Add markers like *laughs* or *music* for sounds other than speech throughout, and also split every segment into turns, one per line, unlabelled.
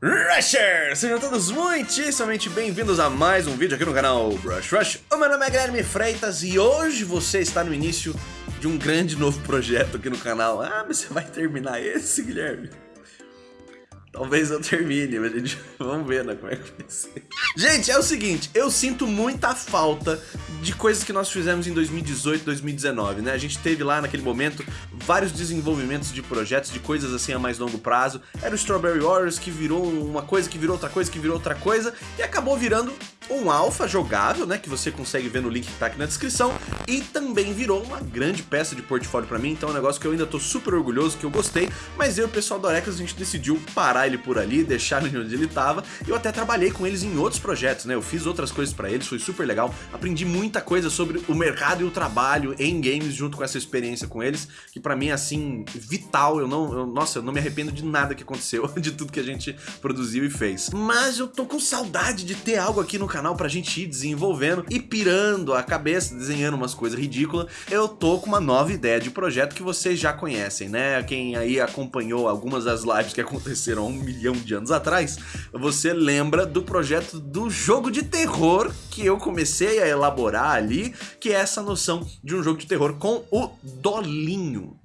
Rushers! Sejam todos muitíssimamente bem-vindos a mais um vídeo aqui no canal Brush Rush. O meu nome é Guilherme Freitas e hoje você está no início de um grande novo projeto aqui no canal. Ah, mas você vai terminar esse, Guilherme? Talvez eu termine, mas a gente... *laughs* vamos ver né, como é que vai ser. Gente, é o seguinte, eu sinto muita falta de coisas que nós fizemos em 2018, 2019, né? A gente teve lá naquele momento vários desenvolvimentos de projetos, de coisas assim a mais longo prazo. Era o Strawberry Warriors que virou uma coisa, que virou outra coisa, que virou outra coisa e acabou virando um alfa jogável, né, que você consegue ver no link que tá aqui na descrição, e também virou uma grande peça de portfólio pra mim, então é um negócio que eu ainda tô super orgulhoso, que eu gostei, mas eu e o pessoal da Orecas, a gente decidiu parar ele por ali, *laughs* deixar ele onde ele tava, eu até trabalhei com eles em outros projetos, né, eu fiz outras coisas pra eles, foi super legal, aprendi muita coisa sobre o mercado e o trabalho em games junto com essa experiência com eles, que pra mim é assim, vital, eu não, eu, nossa, eu não me arrependo de nada que aconteceu, *laughs* de tudo que a gente produziu e fez. Mas eu tô com saudade de ter algo aqui no canal canal pra gente ir desenvolvendo e pirando a cabeça, desenhando umas coisas ridículas, eu tô com uma nova ideia de projeto que vocês já conhecem, né? Quem aí acompanhou algumas das lives que aconteceram há um milhão de anos atrás, você lembra do projeto do jogo de terror que eu comecei a elaborar ali, que é essa noção de um jogo de terror com o Dolinho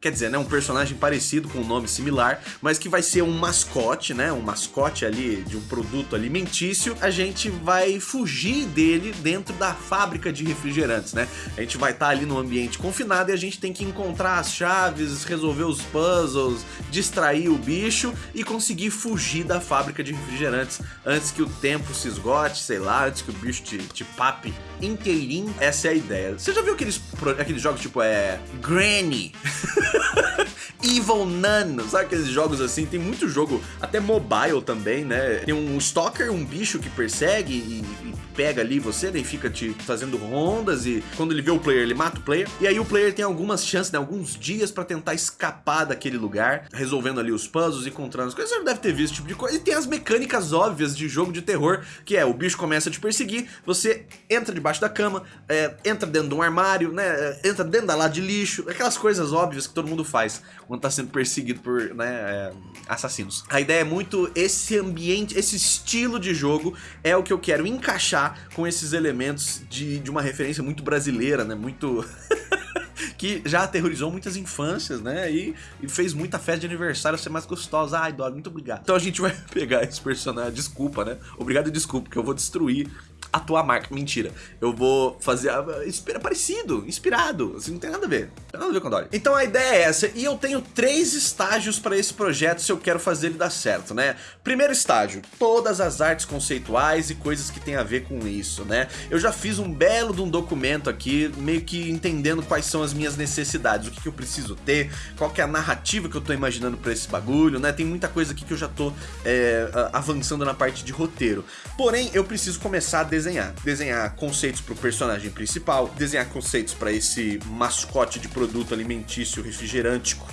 quer dizer, né, um personagem parecido com um nome similar, mas que vai ser um mascote, né, um mascote ali de um produto alimentício, a gente vai fugir dele dentro da fábrica de refrigerantes, né? A gente vai estar tá ali no ambiente confinado e a gente tem que encontrar as chaves, resolver os puzzles, distrair o bicho e conseguir fugir da fábrica de refrigerantes antes que o tempo se esgote, sei lá, antes que o bicho te, te pape inteirinho. Essa é a ideia. Você já viu aqueles, aqueles jogos tipo é Granny? *laughs* *laughs* Evil Nano, sabe aqueles jogos assim? Tem muito jogo, até mobile também, né? Tem um stalker, um bicho que persegue e, e pega ali você, daí fica te fazendo rondas e quando ele vê o player, ele mata o player. E aí o player tem algumas chances, né, alguns dias pra tentar escapar daquele lugar, resolvendo ali os puzzles, encontrando as coisas. Você não deve ter visto esse tipo de coisa. E tem as mecânicas óbvias de jogo de terror, que é o bicho começa a te perseguir, você entra debaixo da cama, é, entra dentro de um armário, né, entra dentro da lata de lixo, aquelas coisas óbvias que todo mundo faz quando tá sendo perseguido por né, é, assassinos. A ideia é muito esse ambiente, esse estilo de jogo é o que eu quero encaixar com esses elementos de, de uma referência muito brasileira, né? Muito... *laughs* que já aterrorizou muitas infâncias, né? E, e, fez muita festa de aniversário ser mais gostosa. Ai, Dog, muito obrigado. Então a gente *laughs* vai pegar esse personagem, desculpa, né? Obrigado e desculpa, porque eu vou destruir a tua marca. Mentira. Eu vou fazer inspira, parecido, inspirado. Assim, não tem nada a ver. Não tem nada a ver com Dory. Então a ideia é essa. E eu tenho três estágios para esse projeto se eu quero fazer ele dar certo, né? Primeiro estágio, todas as artes conceituais e coisas que tem a ver com isso, né? Eu já fiz um belo de um documento aqui, meio que entendendo quais são as minhas necessidades, o que, que eu preciso ter, qual que é a narrativa que eu tô imaginando para esse bagulho, né? Tem muita coisa aqui que eu já tô é, avançando na parte de roteiro. Porém, eu preciso começar a desenhar. Desenhar conceitos para o personagem principal, desenhar conceitos para esse mascote de produto alimentício refrigerântico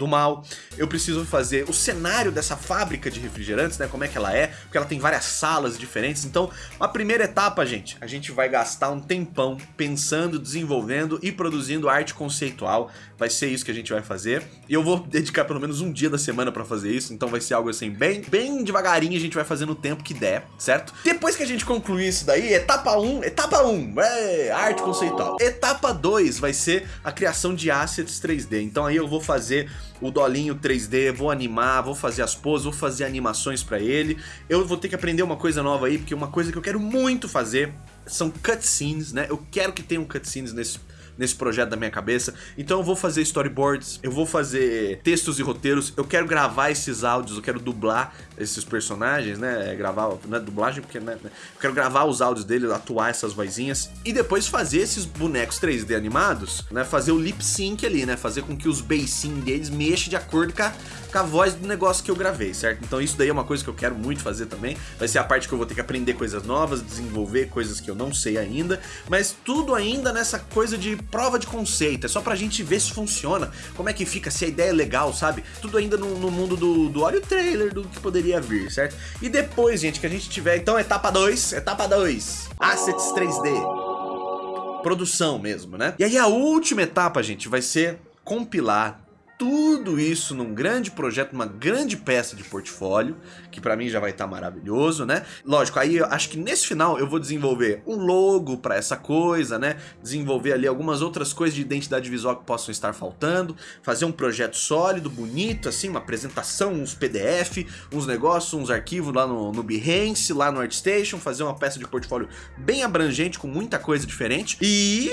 do mal. Eu preciso fazer o cenário dessa fábrica de refrigerantes, né? Como é que ela é, porque ela tem várias salas diferentes. Então, a primeira etapa, gente, a gente vai gastar um tempão pensando, desenvolvendo e produzindo arte conceitual. Vai ser isso que a gente vai fazer. E eu vou dedicar pelo menos um dia da semana pra fazer isso. Então vai ser algo assim, bem, bem devagarinho a gente vai fazendo o tempo que der, certo? Depois que a gente concluir isso daí, etapa 1, etapa 1, é, arte conceitual. Etapa 2 vai ser a criação de assets 3D. Então aí eu vou fazer o dolinho 3D, vou animar, vou fazer as poses, vou fazer animações pra ele. Eu vou ter que aprender uma coisa nova aí, porque uma coisa que eu quero muito fazer são cutscenes, né? Eu quero que tenham cutscenes nesse nesse projeto da minha cabeça. Então eu vou fazer storyboards, eu vou fazer textos e roteiros, eu quero gravar esses áudios, eu quero dublar esses personagens, né? É, gravar, não é dublagem, porque né? eu quero gravar os áudios dele, atuar essas vozinhas e depois fazer esses bonecos 3D animados, né? Fazer o lip sync ali, né? Fazer com que os bassins deles mexam de acordo com a, com a voz do negócio que eu gravei, certo? Então isso daí é uma coisa que eu quero muito fazer também. Vai ser a parte que eu vou ter que aprender coisas novas, desenvolver coisas que eu não sei ainda, mas tudo ainda nessa coisa de prova de conceito, é só pra gente ver se funciona, como é que fica, se a ideia é legal, sabe? Tudo ainda no, no mundo do, do olha o trailer do que poderia vir, certo? E depois, gente, que a gente tiver, então, etapa 2, etapa 2, Assets 3D, produção mesmo, né? E aí a última etapa, gente, vai ser compilar tudo isso num grande projeto, uma grande peça de portfólio, que pra mim já vai estar tá maravilhoso, né? Lógico, aí eu acho que nesse final eu vou desenvolver um logo pra essa coisa, né? Desenvolver ali algumas outras coisas de identidade visual que possam estar faltando, fazer um projeto sólido, bonito, assim, uma apresentação, uns PDF, uns negócios, uns arquivos lá no, no Behance, lá no ArtStation, fazer uma peça de portfólio bem abrangente, com muita coisa diferente. E...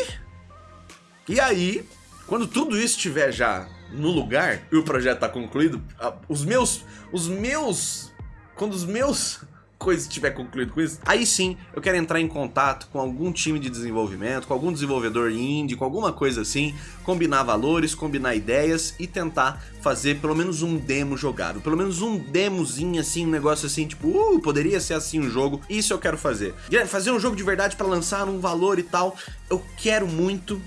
E aí, quando tudo isso estiver já no lugar e o projeto tá concluído, os meus... Os meus... Quando os meus *laughs* coisa estiver concluído com isso, aí sim eu quero entrar em contato com algum time de desenvolvimento, com algum desenvolvedor indie, com alguma coisa assim, combinar valores, combinar ideias e tentar fazer pelo menos um demo jogável, pelo menos um demozinho assim, um negócio assim, tipo, uh, poderia ser assim um jogo, isso eu quero fazer. Fazer um jogo de verdade para lançar um valor e tal, eu quero muito,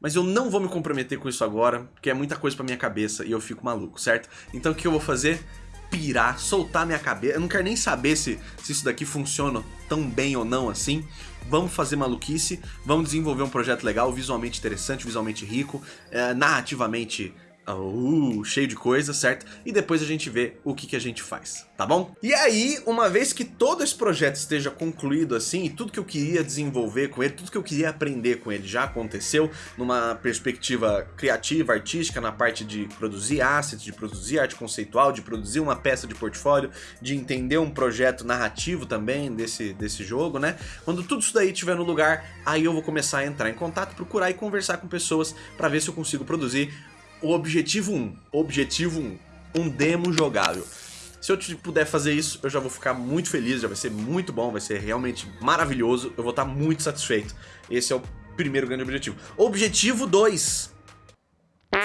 mas eu não vou me comprometer com isso agora, porque é muita coisa pra minha cabeça e eu fico maluco, certo? Então o que eu vou fazer? pirar, soltar minha cabeça. Eu não quero nem saber se, se isso daqui funciona tão bem ou não assim. Vamos fazer maluquice, vamos desenvolver um projeto legal, visualmente interessante, visualmente rico, é, narrativamente Uh, cheio de coisa, certo? E depois a gente vê o que, que a gente faz, tá bom? E aí, uma vez que todo esse projeto esteja concluído assim, e tudo que eu queria desenvolver com ele, tudo que eu queria aprender com ele já aconteceu, numa perspectiva criativa, artística, na parte de produzir assets, de produzir arte conceitual, de produzir uma peça de portfólio, de entender um projeto narrativo também desse, desse jogo, né? Quando tudo isso daí estiver no lugar, aí eu vou começar a entrar em contato, procurar e conversar com pessoas para ver se eu consigo produzir o objetivo 1. Objetivo 1. Um demo jogável. Se eu puder fazer isso, eu já vou ficar muito feliz, já vai ser muito bom, vai ser realmente maravilhoso, eu vou estar muito satisfeito. Esse é o primeiro grande objetivo. Objetivo 2.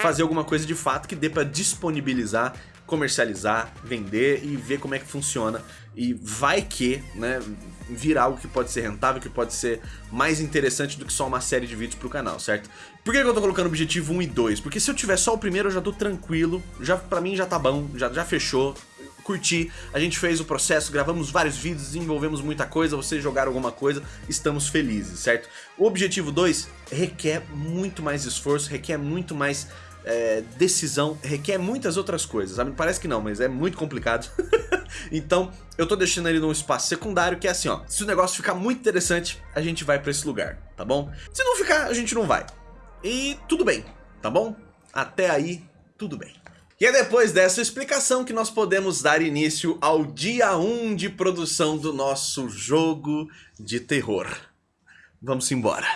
Fazer alguma coisa de fato que dê para disponibilizar, comercializar, vender e ver como é que funciona. E vai que, né, virar algo que pode ser rentável, que pode ser mais interessante do que só uma série de vídeos pro canal, certo? Por que eu tô colocando objetivo 1 e 2? Porque se eu tiver só o primeiro eu já tô tranquilo, já, pra mim já tá bom, já, já fechou, curti, a gente fez o processo, gravamos vários vídeos, desenvolvemos muita coisa, vocês jogaram alguma coisa, estamos felizes, certo? O objetivo 2 requer muito mais esforço, requer muito mais é, decisão, requer muitas outras coisas, sabe? Parece que não, mas é muito complicado. *laughs* então, eu tô deixando ele num espaço secundário que é assim, ó. Se o negócio ficar muito interessante, a gente vai pra esse lugar, tá bom? Se não ficar, a gente não vai. E tudo bem, tá bom? Até aí, tudo bem. E é depois dessa explicação que nós podemos dar início ao dia 1 de produção do nosso jogo de terror. Vamos embora.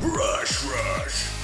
Rush, rush.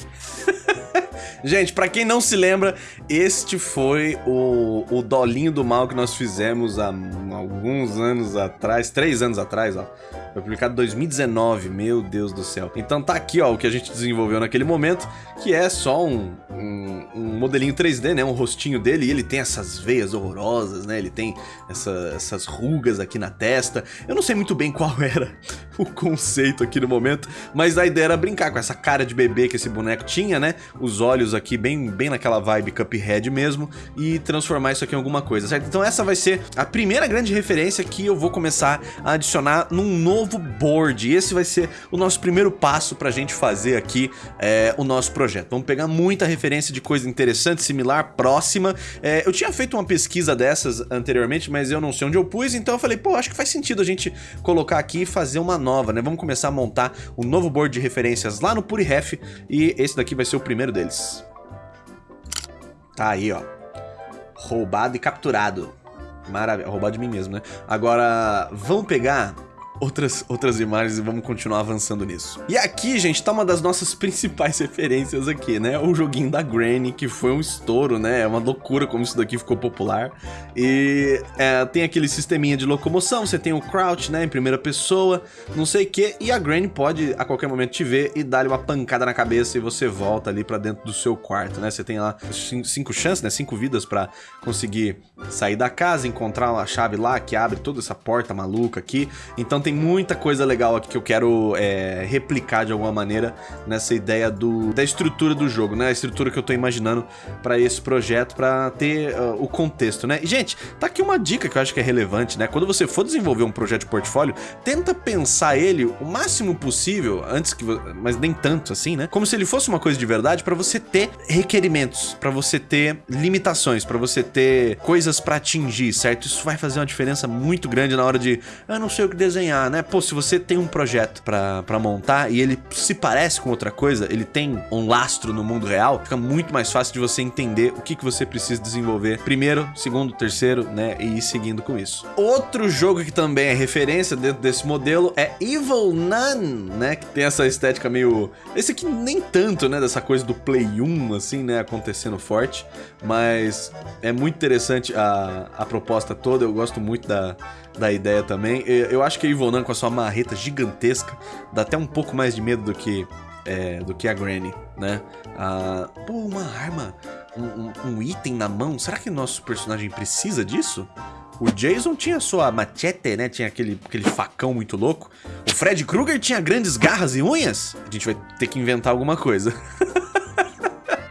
*laughs* Gente, pra quem não se lembra, este foi o, o dolinho do mal que nós fizemos há alguns anos atrás, três anos atrás, ó. Foi publicado em 2019, meu Deus do céu. Então tá aqui, ó, o que a gente desenvolveu naquele momento, que é só um, um, um modelinho 3D, né, um rostinho dele, e ele tem essas veias horrorosas, né, ele tem essa, essas rugas aqui na testa. Eu não sei muito bem qual *laughs* era o conceito aqui no momento, mas a ideia era brincar com essa cara de bebê que esse boneco tinha, né, os olhos aqui bem, bem naquela vibe Cuphead mesmo, e transformar isso aqui em alguma coisa, certo? Então essa vai ser a primeira grande referência que eu vou começar a adicionar num novo board. E esse vai ser o nosso primeiro passo para a gente fazer aqui é, o nosso projeto. Vamos pegar muita referência de coisa interessante, similar, próxima. É, eu tinha feito uma pesquisa dessas anteriormente, mas eu não sei onde eu pus, então eu falei, pô, acho que faz sentido a gente colocar aqui e fazer uma nova, né? Vamos começar a montar um novo board de referências lá no PuriRef e esse daqui vai ser o primeiro deles. Tá aí, ó. Roubado e capturado. Maravilha, roubado de mim mesmo, né? Agora, vamos pegar outras, outras imagens e vamos continuar avançando nisso. E aqui, gente, tá uma das nossas principais *laughs* referências aqui, né? O joguinho da Granny, que foi um estouro, né? É uma loucura como isso daqui ficou popular. E é, tem aquele sisteminha de locomoção, você tem o crouch, né, em primeira pessoa, não sei o que, e a Granny pode a qualquer momento te ver e dar-lhe uma pancada na cabeça e você volta ali pra dentro do seu quarto, né? Você tem lá cinco chances, né? Cinco vidas pra conseguir sair da casa, encontrar uma chave lá que abre toda essa porta maluca aqui. Então tem muita coisa legal aqui que eu quero é, replicar de alguma maneira nessa ideia do, da estrutura do jogo, né? A estrutura que eu tô imaginando para esse projeto, para ter uh, o contexto, né? E, gente, tá aqui uma dica que eu acho que é relevante, né? Quando você for desenvolver um projeto de portfólio, tenta pensar ele o máximo possível, antes que... mas nem tanto assim, né? Como se ele fosse uma coisa de verdade para você ter requerimentos, para você ter limitações, para você ter coisas para atingir, certo? Isso vai fazer uma diferença muito grande na hora de, eu não sei o que desenhar, né? Pô, se você tem um projeto para montar e ele se parece com outra coisa, ele tem um lastro no mundo real, fica muito mais fácil de você entender o que, que você precisa desenvolver primeiro, segundo, terceiro, né? E ir seguindo com isso. Outro jogo que também é referência dentro desse modelo é Evil Nun, né? Que tem essa estética meio... Esse aqui nem tanto, né? Dessa coisa do Play 1, assim, né? Acontecendo forte, mas é muito interessante a, a proposta toda, eu gosto muito da, da ideia também. Eu acho que a Ivonan com a sua marreta gigantesca dá até um pouco mais de medo do que, é, do que a Granny, né? Ah, pô, uma arma, um, um, um item na mão, será que nosso personagem precisa disso? O Jason tinha sua machete, né? Tinha aquele, aquele facão muito louco. O Fred Krueger tinha grandes garras e unhas. A gente vai ter que inventar alguma coisa. *laughs*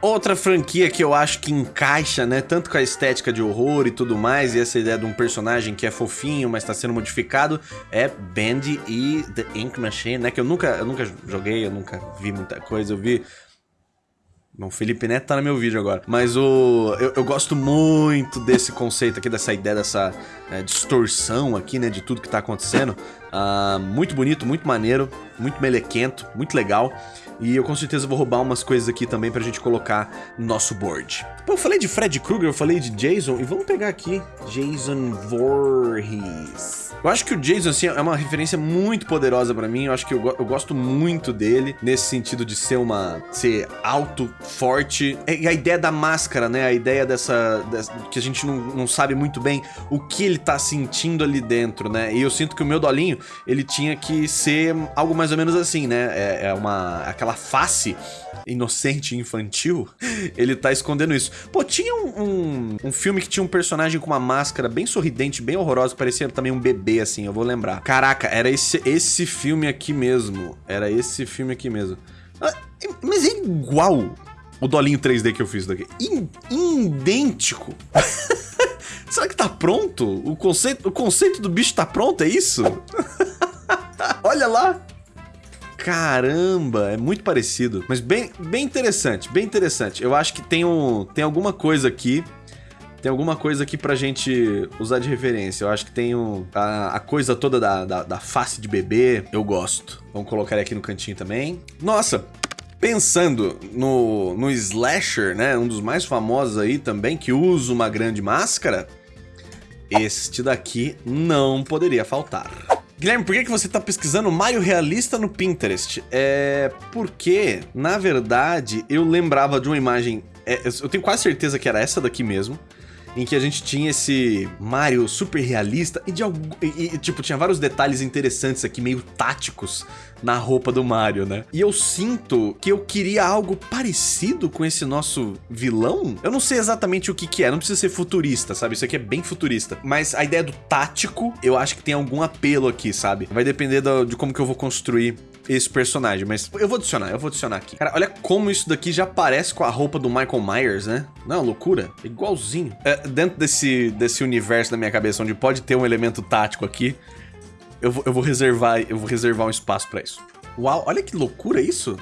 Outra franquia que eu acho que encaixa, né, tanto com a estética de horror e tudo mais, e essa ideia de um personagem que é fofinho, mas está sendo modificado, é Bandy e The Ink Machine, né, que eu nunca, eu nunca joguei, eu nunca vi muita coisa, eu vi Bom, Felipe Neto tá no meu vídeo agora. Mas o eu, eu gosto muito desse conceito aqui, dessa ideia, dessa é, distorção aqui, né, de tudo que tá acontecendo. Uh, muito bonito, muito maneiro, muito melequento, muito legal. E eu com certeza vou roubar umas coisas aqui também pra gente colocar no nosso board. Pô, eu falei de Fred Krueger, eu falei de Jason, e vamos pegar aqui Jason Voorhees. Eu acho que o Jason, assim, é uma referência muito poderosa pra mim, eu acho que eu, eu gosto muito dele, nesse sentido de ser uma... ser alto, forte, e a ideia da máscara, né, a ideia dessa... dessa que a gente não, não sabe muito bem o que ele tá sentindo ali dentro, né, e eu sinto que o meu dolinho, ele tinha que ser algo mais ou menos assim, né, é, é uma... aquela face inocente e infantil, ele tá escondendo isso. Pô, tinha um, um, um, filme que tinha um personagem com uma máscara bem sorridente, bem horrorosa, parecia também um bebê, assim, eu vou lembrar. Caraca, era esse, esse filme aqui mesmo. Era esse filme aqui mesmo. Ah, mas é igual o dolinho 3D que eu fiz daqui. idêntico. *laughs* Será que tá pronto? O conceito, o conceito do bicho tá pronto, é isso? *laughs* Olha lá. Caramba, é muito parecido. Mas bem, bem interessante, bem interessante. Eu acho que tem, um, tem alguma coisa aqui tem alguma coisa aqui pra gente usar de referência. Eu acho que tem um, a, a coisa toda da, da, da, face de bebê. Eu gosto. Vamos colocar ele aqui no cantinho também. Nossa, pensando no, no slasher, né? Um dos mais famosos aí também, que usa uma grande máscara. Este daqui não poderia faltar. Guilherme, por que, que você tá pesquisando Mario realista no Pinterest? É porque, na verdade, eu lembrava de uma imagem... É, eu tenho quase certeza que era essa daqui mesmo em que a gente tinha esse Mario super realista e de algum, e, e, tipo, tinha vários detalhes interessantes aqui, meio táticos na roupa do Mario, né? E eu sinto que eu queria algo parecido com esse nosso vilão. Eu não sei exatamente o que que é, não precisa ser futurista, sabe? Isso aqui é bem futurista. Mas a ideia do tático, eu acho que tem algum apelo aqui, sabe? Vai depender do, de como que eu vou construir esse personagem, mas eu vou adicionar, eu vou adicionar aqui. Cara, olha como isso daqui já parece com a roupa do Michael Myers, né? Não, loucura. É igualzinho. É, dentro desse, desse universo da minha cabeça, onde pode ter um elemento tático aqui, eu vou, eu vou reservar eu vou reservar um espaço pra isso. Uau, olha que loucura isso.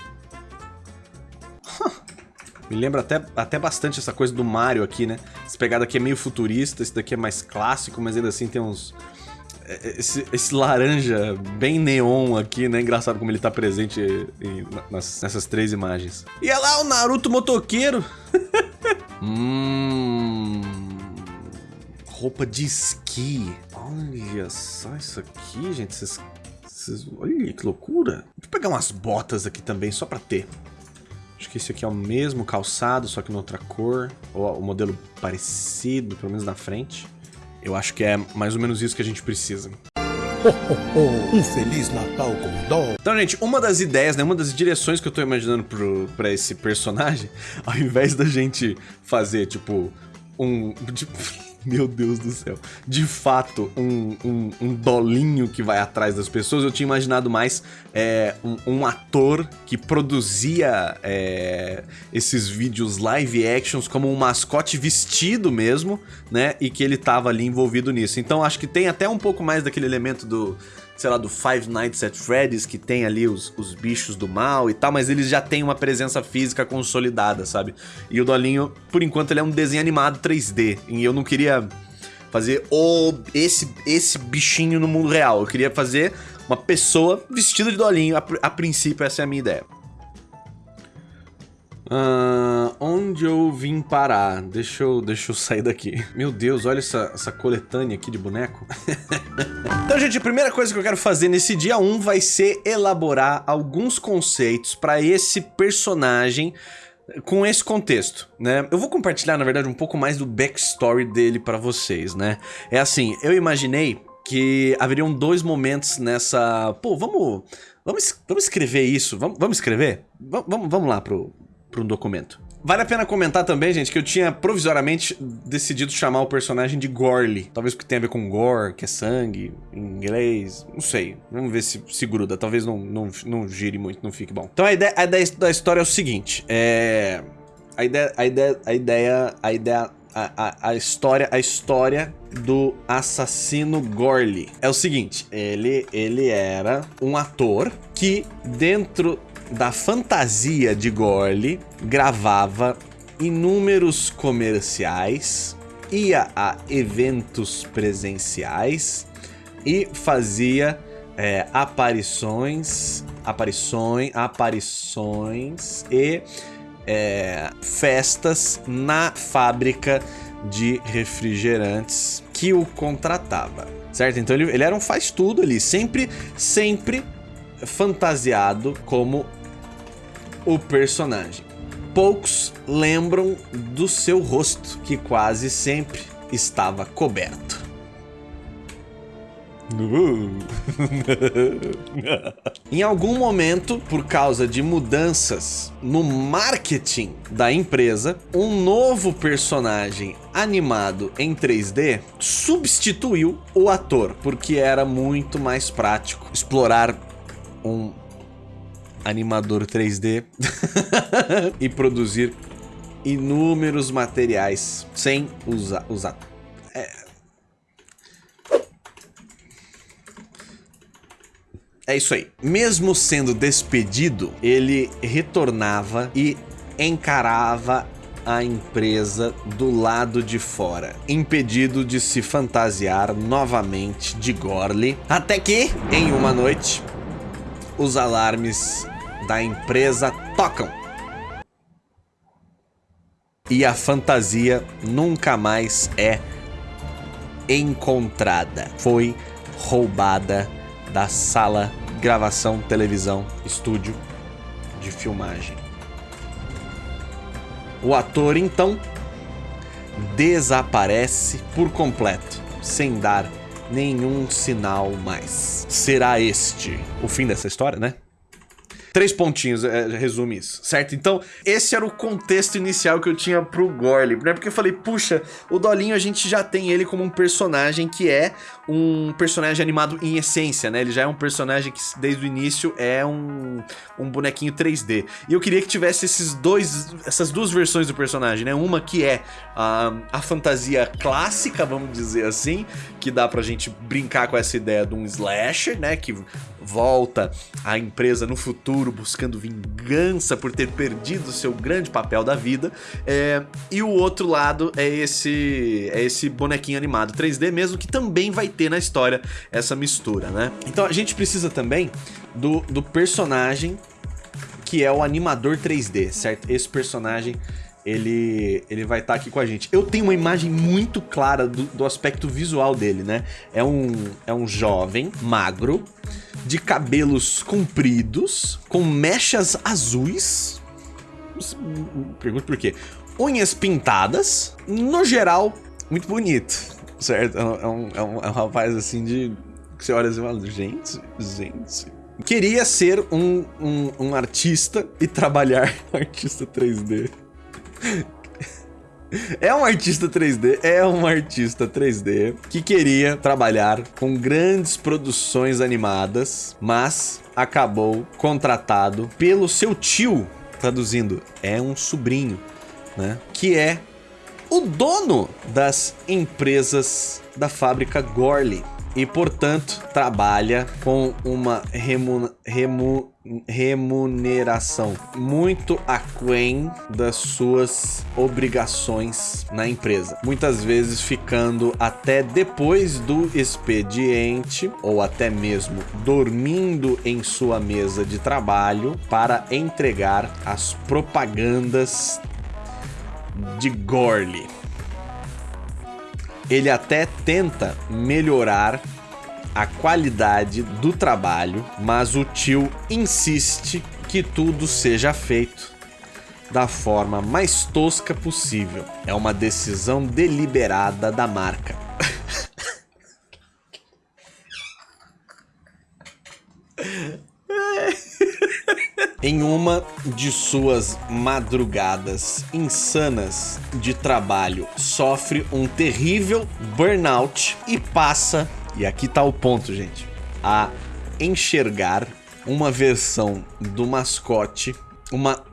Me lembra até, até bastante essa coisa do Mario aqui, né? Essa pegada aqui é meio futurista, esse daqui é mais clássico, mas ainda assim tem uns esse, esse, laranja bem neon aqui, né? Engraçado como ele tá presente em, nas, nessas três imagens. E olha lá o Naruto motoqueiro. *laughs* hum... Roupa de esqui. Olha só isso aqui, gente. Olha que loucura. Deixa eu pegar umas botas aqui também, só pra ter. Acho que esse aqui é o mesmo calçado, só que em outra cor. Ou o modelo parecido, pelo menos na frente. Eu acho que é mais ou menos isso que a gente precisa.
Oh, um Feliz Natal com dó.
Então, gente, uma das ideias, né, uma das direções que eu tô imaginando pro, pra esse personagem, *laughs* ao invés da gente fazer, tipo, um... Tipo, Meu Deus do céu. De fato, um, um, um dolinho que vai atrás das pessoas. Eu tinha imaginado mais é, um, um, ator que produzia é, esses vídeos live actions como um mascote vestido mesmo, né? E que ele tava ali envolvido nisso. Então acho que tem até um pouco mais daquele elemento do sei lá, do Five Nights at Freddy's, que tem ali os, os bichos do mal e tal, mas eles já têm uma presença física consolidada, sabe? E o Dolinho, por enquanto, ele é um desenho animado 3D, e eu não queria fazer o esse, esse bichinho no mundo real, eu queria fazer uma pessoa vestida de Dolinho, a, a princípio essa é a minha ideia. Uh, onde eu vim parar? Deixa eu, deixa eu sair daqui. Meu Deus, olha essa, essa coletânea aqui de boneco. *laughs* então, gente, a primeira coisa que eu quero fazer nesse dia 1 vai ser elaborar alguns conceitos para esse personagem com esse contexto, né? Eu vou compartilhar, na verdade, um pouco mais do backstory dele para vocês, né? É assim, eu imaginei que haveriam dois momentos nessa... Pô, vamos... Vamos, vamos escrever isso? Vamos, vamos escrever? Vamos, vamos lá pro, para um documento. Vale a pena comentar também, gente, que eu tinha provisoriamente decidido chamar o personagem de Gorly. Talvez porque tenha a ver com gore, que é sangue, em inglês, não sei. Vamos ver se, se gruda, talvez não, não, não gire muito, não fique bom. Então a ideia, a ideia da história é o seguinte, é... A ideia, a ideia, a ideia, a ideia, a, a, história, a história do assassino Gorly. É o seguinte, ele, ele era um ator que dentro da fantasia de Gorley, gravava inúmeros comerciais, ia a eventos presenciais e fazia é, aparições, aparições, aparições e é, festas na fábrica de refrigerantes que o contratava, certo? Então ele, ele era um faz tudo ali, sempre, sempre fantasiado como o personagem. Poucos lembram do seu rosto, que quase sempre estava coberto. *laughs* em algum momento, por causa de mudanças no marketing da empresa, um novo personagem animado em 3D substituiu o ator, porque era muito mais prático explorar um animador 3D *laughs* e produzir inúmeros materiais sem usar... usar. É... é isso aí. Mesmo sendo despedido, ele retornava e encarava a empresa do lado de fora, impedido de se fantasiar novamente de Gorley, até que, em uma noite, os alarmes da empresa tocam. E a fantasia nunca mais é encontrada. Foi roubada da sala gravação, televisão, estúdio de filmagem. O ator então desaparece por completo, sem dar nenhum sinal mais. Será este o fim dessa história, né? Três pontinhos, é, resume isso, certo? Então, esse era o contexto inicial que eu tinha pro Gorley, né? Porque eu falei, puxa, o Dolinho a gente já tem ele como um personagem que é um personagem animado em essência, né? Ele já é um personagem que desde o início é um, um bonequinho 3D. E eu queria que tivesse esses dois, essas duas versões do personagem, né? Uma que é a, a fantasia clássica, vamos dizer assim, que dá pra gente brincar com essa ideia de um slasher, né? Que volta à empresa no futuro buscando vingança por ter perdido seu grande papel da vida. É, e o outro lado é esse, é esse bonequinho animado 3D mesmo, que também vai ter na história essa mistura, né? Então a gente precisa também do, do personagem que é o animador 3D, certo? Esse personagem ele, ele vai estar tá aqui com a gente. Eu tenho uma imagem muito clara do, do, aspecto visual dele, né? É um, é um jovem, magro, de cabelos compridos, com mechas azuis. Pergunto por quê. Unhas pintadas, no geral, muito bonito, certo? É um, é um, é um rapaz assim de... Que você olha assim e fala, gente, gente... Queria ser um, um, um artista e trabalhar *laughs* artista 3D. *laughs* É um artista 3D, é um artista 3D que queria trabalhar com grandes produções animadas, mas acabou contratado pelo seu tio, traduzindo, é um sobrinho, né? Que é o dono das empresas da fábrica Gorley e, portanto, trabalha com uma remu remu remuneração muito aquém das suas obrigações na empresa. Muitas vezes ficando até depois do expediente ou até mesmo dormindo em sua mesa de trabalho para entregar as propagandas de Gorley ele até tenta melhorar a qualidade do trabalho, mas o tio insiste que tudo seja feito da forma mais tosca possível. É uma decisão deliberada da marca. *laughs* Em uma de suas madrugadas insanas de trabalho, sofre um terrível burnout e passa, e aqui tá o ponto, gente, a enxergar uma versão do mascote, uma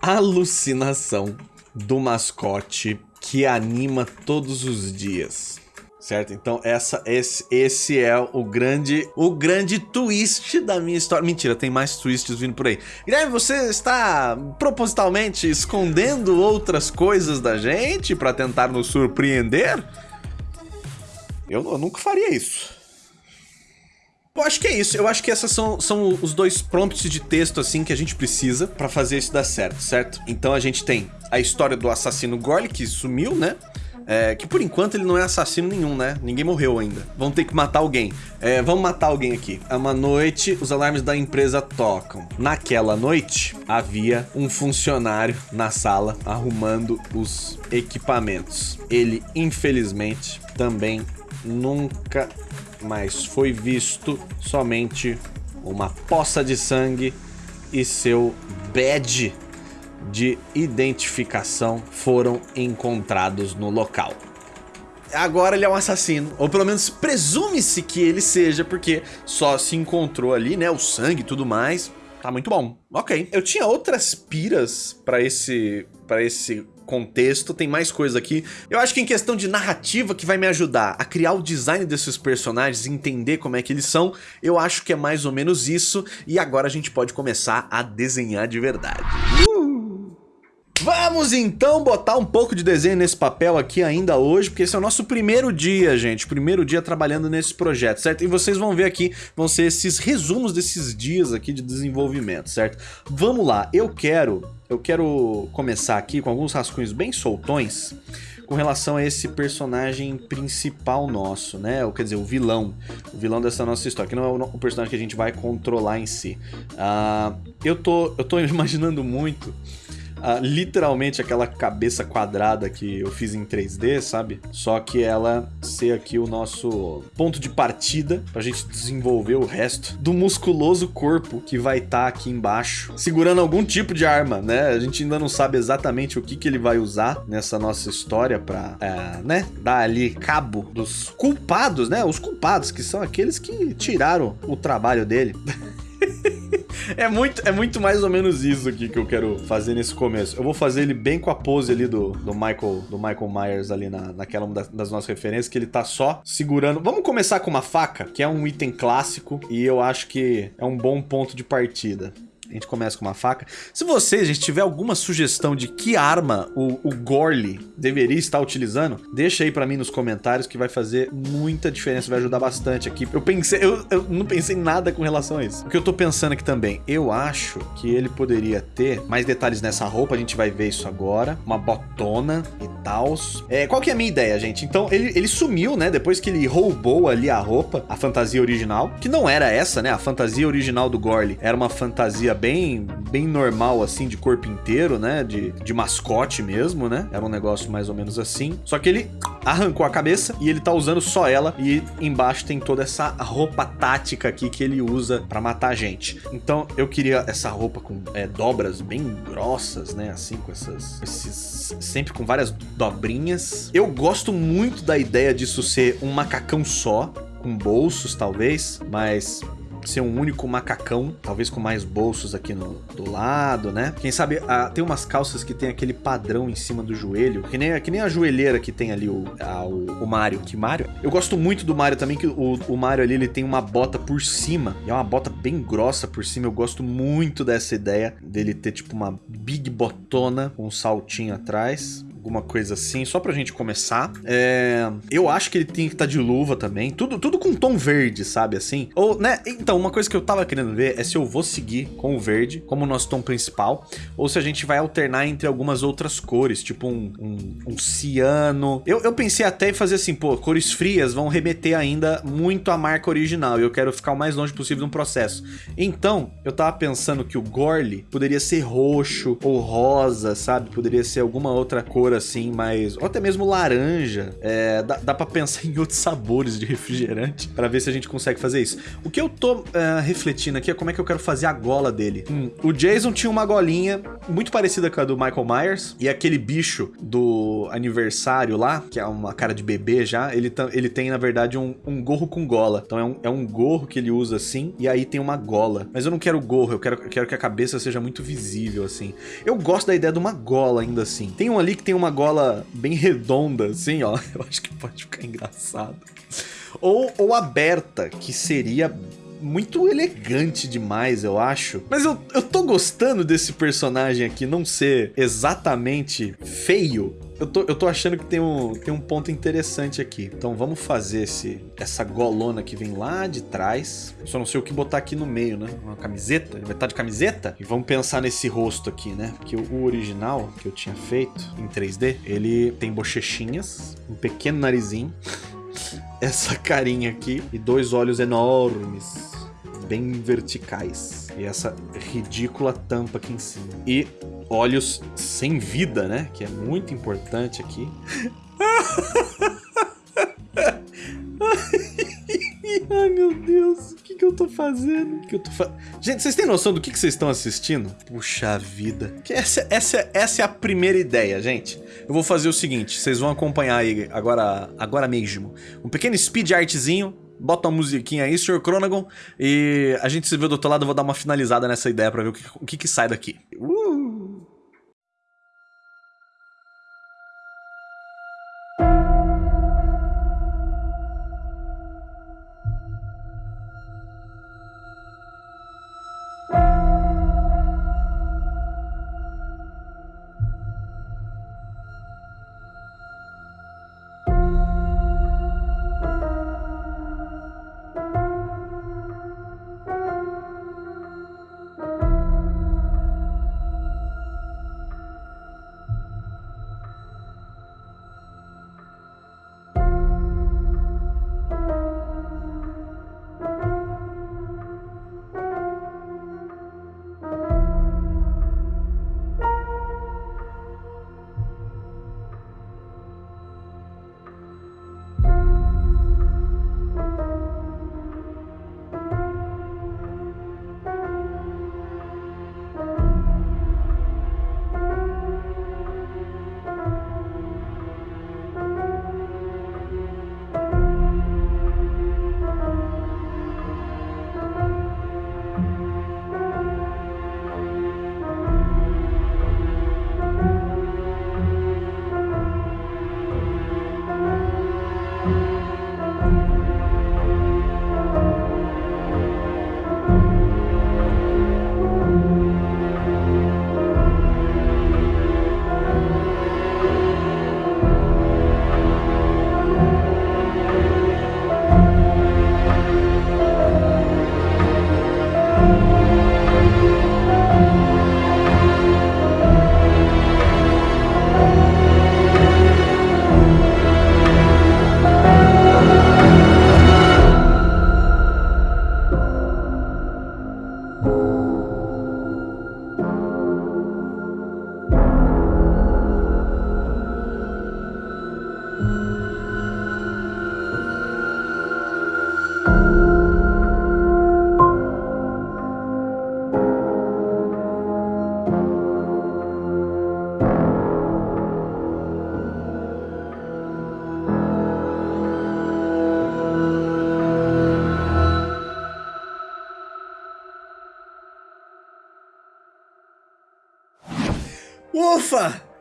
alucinação do mascote que anima todos os dias certo? Então essa, esse, esse é o grande, o grande twist da minha história. Mentira, tem mais twists vindo por aí. Guilherme, você está propositalmente escondendo outras coisas da gente para tentar nos surpreender? Eu, eu nunca faria isso. Eu acho que é isso. Eu acho que esses são, são os dois prompts de texto assim que a gente precisa para fazer isso dar certo, certo? Então a gente tem a história do assassino Gorley que sumiu, né? É, que por enquanto ele não é assassino nenhum, né? Ninguém morreu ainda. Vão ter que matar alguém. É, vamos matar alguém aqui. É uma noite, os alarmes da empresa tocam. Naquela noite, havia um funcionário na sala arrumando os equipamentos. Ele, infelizmente, também nunca mais foi visto. Somente uma poça de sangue e seu badge de identificação foram encontrados no local. Agora ele é um assassino, ou pelo menos presume-se que ele seja, porque só se encontrou ali, né, o sangue e tudo mais. Tá muito bom. Ok. Eu tinha outras piras para esse para esse contexto, tem mais coisa aqui. Eu acho que em questão de narrativa que vai me ajudar a criar o design desses personagens, entender como é que eles são, eu acho que é mais ou menos isso. E agora a gente pode começar a desenhar de verdade. Vamos então botar um pouco de desenho nesse papel aqui ainda hoje, porque esse é o nosso primeiro dia, gente. Primeiro dia trabalhando nesse projeto, certo? E vocês vão ver aqui, vão ser esses resumos desses dias aqui de desenvolvimento, certo? Vamos lá, eu quero, eu quero começar aqui com alguns rascunhos bem soltões com relação a esse personagem principal nosso, né? Ou quer dizer, o vilão. O vilão dessa nossa história, que não é o personagem que a gente vai controlar em si. Uh, eu, tô, eu tô *laughs* imaginando muito literalmente aquela cabeça quadrada que eu fiz em 3D, sabe? Só que ela ser aqui o nosso ponto de partida pra gente desenvolver o resto do musculoso corpo que vai estar tá aqui embaixo, segurando algum tipo de arma, né? A gente ainda não sabe exatamente o que, que ele vai usar nessa nossa história pra, é, né, dar ali cabo dos culpados, né? Os culpados, que são aqueles que tiraram o trabalho dele. *laughs* é, muito, é muito mais ou menos isso aqui que eu quero fazer nesse começo. Eu vou fazer ele bem com a pose ali do, do Michael do Michael Myers ali na, naquela uma das, das nossas referências, que ele tá só segurando. Vamos começar com uma faca, que é um item clássico e eu acho que é um bom ponto de partida. A gente começa com uma faca. Se você, gente, tiver alguma sugestão de que arma o, o Gorley deveria estar utilizando, deixa aí pra mim nos comentários que vai fazer muita diferença, vai ajudar bastante aqui. Eu pensei, eu, eu não pensei nada com relação a isso. O que eu tô pensando aqui também, eu acho que ele poderia ter mais detalhes nessa roupa, a gente vai ver isso agora. Uma botona e tal. É, qual que é a minha ideia, gente? Então, ele, ele sumiu, né, depois que ele roubou ali a roupa, a fantasia original, que não era essa, né, a fantasia original do Gorley era uma fantasia bem, bem normal, assim, de corpo inteiro, né? De, de mascote mesmo, né? Era um negócio mais ou menos assim. Só que ele arrancou a cabeça e ele tá usando só ela. E embaixo tem toda essa roupa tática aqui que ele usa pra matar a gente. Então eu queria essa roupa com é, dobras bem grossas, né? Assim, com essas... Esses, sempre com várias dobrinhas. Eu gosto muito da ideia disso ser um macacão só, com bolsos talvez, mas ser um único macacão, talvez com mais bolsos aqui no, do lado, né? Quem sabe ah, tem umas calças que tem aquele padrão em cima do joelho, que nem, que nem a joelheira que tem ali o, a, o, o Mario. Que Mario? Eu gosto muito do Mario também, que o, o Mario ali ele tem uma bota por cima, e é uma bota bem grossa por cima. Eu gosto muito dessa ideia dele ter tipo uma big botona com um saltinho atrás alguma coisa assim, só pra gente começar. É, eu acho que ele tem que estar tá de luva também, tudo, tudo com tom verde, sabe assim? Ou, né, então, uma coisa que eu tava querendo ver é se eu vou seguir com o verde como nosso tom principal, ou se a gente vai alternar entre algumas outras cores, tipo um, um, um ciano. Eu, eu pensei até em fazer assim, pô, cores frias vão remeter ainda muito à marca original, e eu quero ficar o mais longe possível no processo. Então, eu tava pensando que o Gorly poderia ser roxo ou rosa, sabe? Poderia ser alguma outra cor assim, mais... Ou até mesmo laranja. É, dá, dá pra pensar *laughs* em outros sabores de refrigerante pra ver se a gente consegue fazer isso. O que eu tô uh, refletindo aqui é como é que eu quero fazer a gola dele. Hum, o Jason tinha uma golinha muito parecida com a do Michael Myers. E aquele bicho do aniversário lá, que é uma cara de bebê já, ele, ele tem, na verdade, um, um gorro com gola. Então é um, é um gorro que ele usa assim, e aí tem uma gola. Mas eu não quero gorro, eu quero, eu quero que a cabeça seja muito visível, assim. Eu gosto da ideia de uma gola ainda assim. Tem um ali que tem uma gola bem redonda, assim, ó. *laughs* Eu acho que pode ficar engraçado. Ou, ou aberta, que seria muito elegante demais, eu acho. Mas eu, eu tô gostando desse personagem aqui não ser exatamente feio. Eu tô, eu tô achando que tem um, tem um ponto interessante aqui. Então vamos fazer esse, essa golona que vem lá de trás. Só não sei o que botar aqui no meio, né? Uma camiseta? Ele vai estar de camiseta? E vamos pensar nesse rosto aqui, né? Porque o original que eu tinha feito em 3D, ele tem bochechinhas, um pequeno narizinho, *laughs* essa carinha aqui e dois olhos enormes, bem verticais. E essa ridícula tampa aqui em cima. E olhos sem vida, né? Que é muito importante aqui. *laughs* Ai, meu Deus. O que, que eu tô fazendo? Que eu tô fa... Gente, vocês têm noção do que, que vocês estão assistindo? Puxa vida. Que essa, essa, essa é a primeira ideia, gente. Eu vou fazer o seguinte. Vocês vão acompanhar aí agora, agora mesmo. Um pequeno speed artzinho bota uma musiquinha aí, Sr. Chronagon, e a gente se vê do outro lado, eu vou dar uma finalizada nessa ideia pra ver o que, o que, que sai daqui. Uh!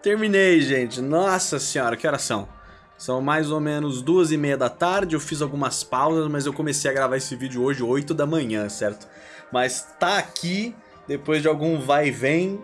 Terminei, gente. Nossa senhora, que horas são? São mais ou menos duas e meia da tarde, eu fiz algumas pausas, mas eu comecei a gravar esse vídeo hoje, 8 da manhã, certo? Mas tá aqui, depois de algum vai e vem,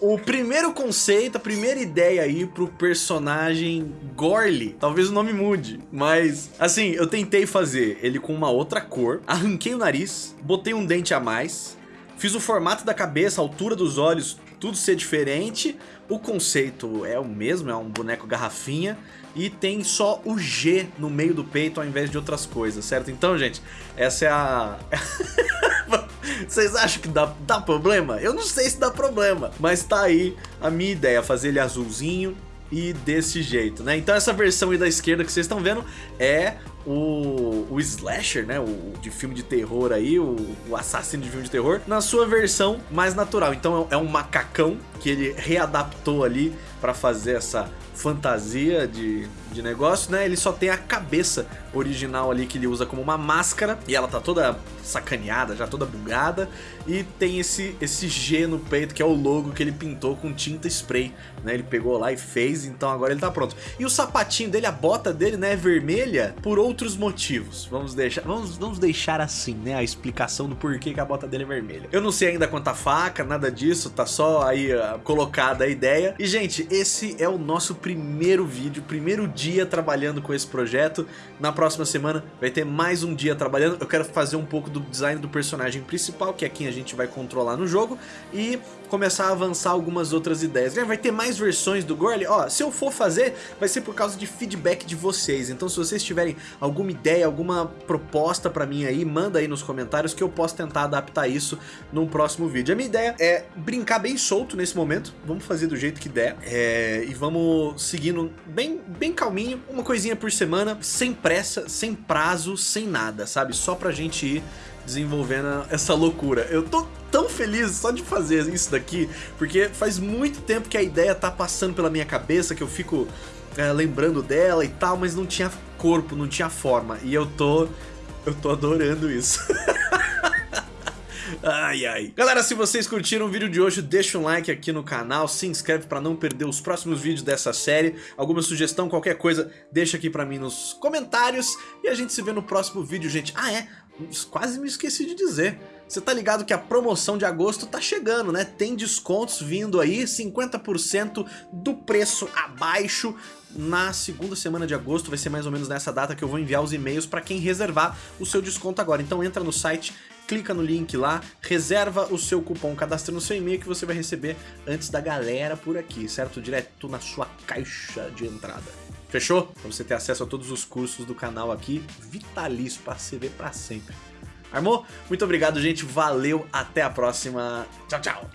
o primeiro conceito, a primeira ideia aí pro personagem Gorly. Talvez o nome mude, mas assim, eu tentei fazer ele com uma outra cor, arranquei o nariz, botei um dente a mais, fiz o formato da cabeça, a altura dos olhos, tudo ser diferente. O conceito é o mesmo, é um boneco garrafinha e tem só o G no meio do peito ao invés de outras coisas, certo? Então, gente, essa é a... *laughs* Vocês acham que dá, dá problema? Eu não sei se dá problema, mas tá aí a minha ideia, fazer ele azulzinho e desse jeito, né? Então essa versão aí da esquerda que vocês estão vendo é o, o slasher, né? O de filme de terror aí, o, o assassino de filme de terror, na sua versão mais natural. Então é um macacão que ele readaptou ali para fazer essa fantasia de, de negócio, né? Ele só tem a cabeça original ali que ele usa como uma máscara e ela tá toda sacaneada, já toda bugada e tem esse, esse G no peito que é o logo que ele pintou com tinta spray, né? Ele pegou lá e fez, então agora ele tá pronto. E o sapatinho dele, a bota dele, né, é vermelha por outros motivos. Vamos deixar, vamos, vamos deixar assim, né, a explicação do porquê que a bota dele é vermelha. Eu não sei ainda quanto a faca, nada disso, tá só aí uh, colocada a ideia. E gente, esse é o nosso primeiro vídeo, primeiro dia trabalhando com esse projeto. Na próxima semana vai ter mais um dia trabalhando. Eu quero fazer um pouco do design do personagem principal, que é quem a gente vai controlar no jogo, e começar a avançar algumas outras ideias. Vai ter mais versões do Gorly? Ó, se eu for fazer, vai ser por causa de feedback de vocês. Então se vocês tiverem alguma ideia, alguma proposta pra mim aí, manda aí nos comentários que eu posso tentar adaptar isso num próximo vídeo. A minha ideia é brincar bem solto nesse momento, vamos fazer do jeito que der, é, e vamos seguindo bem, bem calminho, uma coisinha por semana, sem pressa, sem prazo, sem nada, sabe? Só pra gente ir desenvolvendo essa loucura. Eu tô tão feliz só de fazer isso daqui, porque faz muito tempo que a ideia tá passando pela minha cabeça, que eu fico é, lembrando dela e tal, mas não tinha corpo, não tinha forma. E eu tô... eu tô adorando isso. *laughs* Ai, ai. Galera, se vocês curtiram o vídeo de hoje, deixa um like aqui no canal, se inscreve pra não perder os próximos vídeos dessa série. Alguma sugestão, qualquer coisa, deixa aqui pra mim nos comentários. E a gente se vê no próximo vídeo, gente. Ah, é? Quase me esqueci de dizer. Você tá ligado que a promoção de agosto tá chegando, né? Tem descontos vindo aí, 50% do preço abaixo na segunda semana de agosto, vai ser mais ou menos nessa data que eu vou enviar os e-mails para quem reservar o seu desconto agora. Então entra no site, clica no link lá, reserva o seu cupom, cadastra no seu e-mail que você vai receber antes da galera por aqui, certo? Direto na sua caixa de entrada. Fechou? Pra você ter acesso a todos os cursos do canal aqui, vitalício pra você ver pra sempre. Armou? Muito obrigado, gente. Valeu, até a próxima. Tchau, tchau.